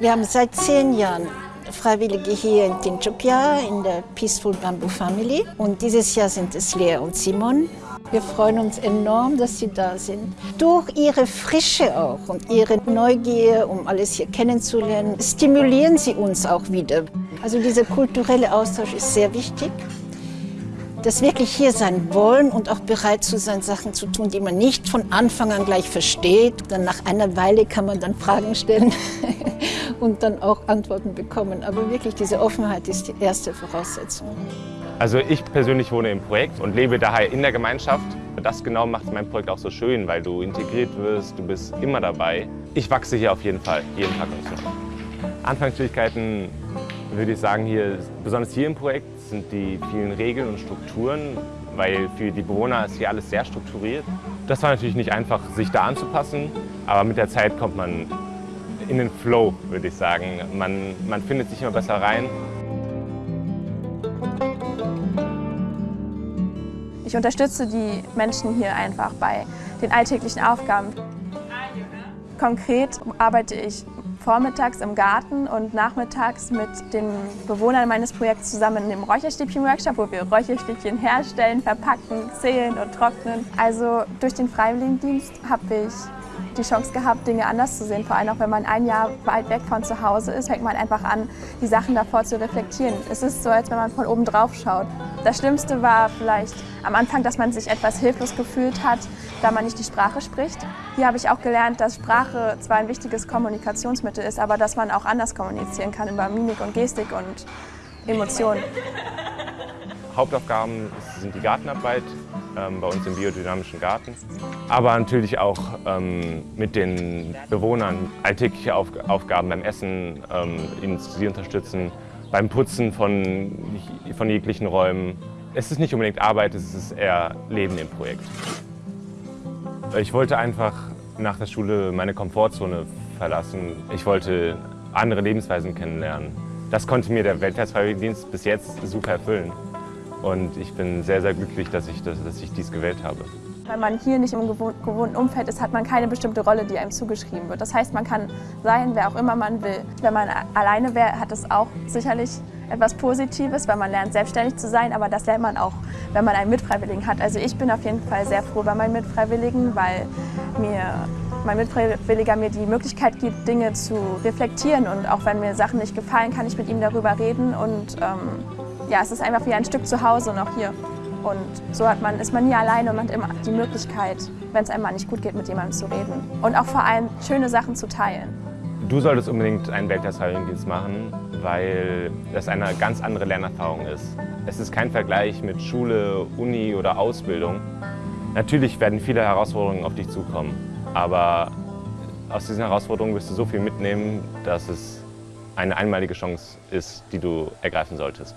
Wir haben seit zehn Jahren Freiwillige hier in Tinchopia in der Peaceful Bamboo Family. Und dieses Jahr sind es Lea und Simon. Wir freuen uns enorm, dass sie da sind. Durch ihre Frische auch und ihre Neugier, um alles hier kennenzulernen, stimulieren sie uns auch wieder. Also dieser kulturelle Austausch ist sehr wichtig. Das wirklich hier sein wollen und auch bereit zu sein, Sachen zu tun, die man nicht von Anfang an gleich versteht. Dann nach einer Weile kann man dann Fragen stellen und dann auch Antworten bekommen. Aber wirklich diese Offenheit ist die erste Voraussetzung. Also ich persönlich wohne im Projekt und lebe daher in der Gemeinschaft. Das genau macht mein Projekt auch so schön, weil du integriert wirst, du bist immer dabei. Ich wachse hier auf jeden Fall, jeden Tag und so. Anfangsschwierigkeiten würde ich sagen, hier, besonders hier im Projekt sind die vielen Regeln und Strukturen, weil für die Bewohner ist hier alles sehr strukturiert. Das war natürlich nicht einfach, sich da anzupassen, aber mit der Zeit kommt man in den Flow, würde ich sagen. Man, man findet sich immer besser rein. Ich unterstütze die Menschen hier einfach bei den alltäglichen Aufgaben. Konkret arbeite ich vormittags im Garten und nachmittags mit den Bewohnern meines Projekts zusammen in dem Räucherstäbchen-Workshop, wo wir Räucherstäbchen herstellen, verpacken, zählen und trocknen. Also durch den Freiwilligendienst habe ich die Chance gehabt, Dinge anders zu sehen. Vor allem auch wenn man ein Jahr weit weg von zu Hause ist, fängt man einfach an, die Sachen davor zu reflektieren. Es ist so, als wenn man von oben drauf schaut. Das Schlimmste war vielleicht am Anfang, dass man sich etwas hilflos gefühlt hat, da man nicht die Sprache spricht. Hier habe ich auch gelernt, dass Sprache zwar ein wichtiges Kommunikationsmittel ist, aber dass man auch anders kommunizieren kann über Mimik und Gestik und Emotionen. Hauptaufgaben sind die Gartenarbeit bei uns im biodynamischen Garten, aber natürlich auch ähm, mit den Bewohnern alltägliche Auf Aufgaben beim Essen, ähm, sie unterstützen, beim Putzen von, von jeglichen Räumen. Es ist nicht unbedingt Arbeit, es ist eher Leben im Projekt. Ich wollte einfach nach der Schule meine Komfortzone verlassen. Ich wollte andere Lebensweisen kennenlernen. Das konnte mir der Weltfreiwilligendienst bis jetzt super erfüllen. Und ich bin sehr, sehr glücklich, dass ich, dass, dass ich dies gewählt habe. Wenn man hier nicht im gewohnten Umfeld ist, hat man keine bestimmte Rolle, die einem zugeschrieben wird. Das heißt, man kann sein, wer auch immer man will. Wenn man alleine wäre, hat es auch sicherlich etwas Positives, weil man lernt, selbstständig zu sein, aber das lernt man auch, wenn man einen Mitfreiwilligen hat. Also ich bin auf jeden Fall sehr froh bei meinen Mitfreiwilligen, weil mir mein Mitfreiwilliger mir die Möglichkeit gibt, Dinge zu reflektieren und auch wenn mir Sachen nicht gefallen, kann ich mit ihm darüber reden und ähm, ja, es ist einfach wie ein Stück zu Hause noch hier. Und so hat man, ist man nie alleine und man hat immer die Möglichkeit, wenn es einem mal nicht gut geht, mit jemandem zu reden. Und auch vor allem schöne Sachen zu teilen. Du solltest unbedingt einen Weltklasse-Dienst machen, weil das eine ganz andere Lernerfahrung ist. Es ist kein Vergleich mit Schule, Uni oder Ausbildung. Natürlich werden viele Herausforderungen auf dich zukommen, aber aus diesen Herausforderungen wirst du so viel mitnehmen, dass es eine einmalige Chance ist, die du ergreifen solltest.